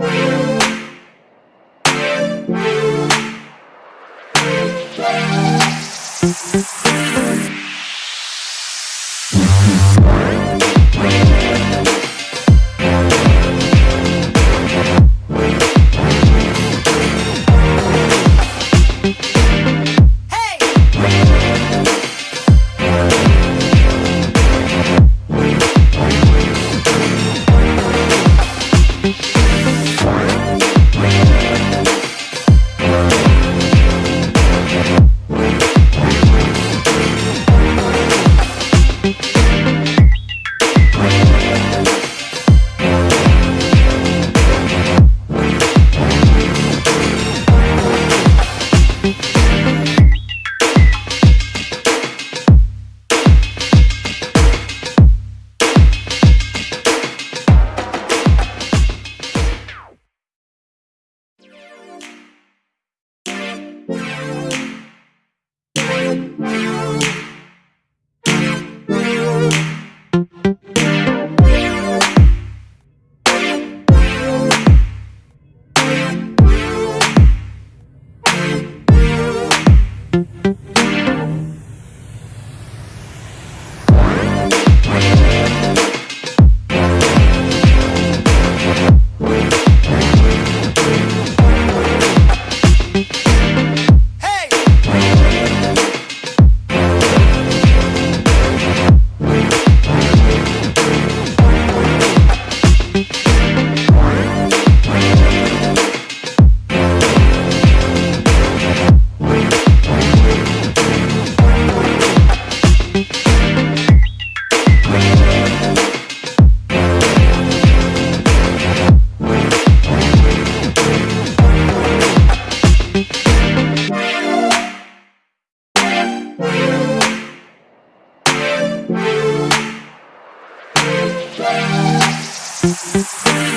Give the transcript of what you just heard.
We'll be right back. Thank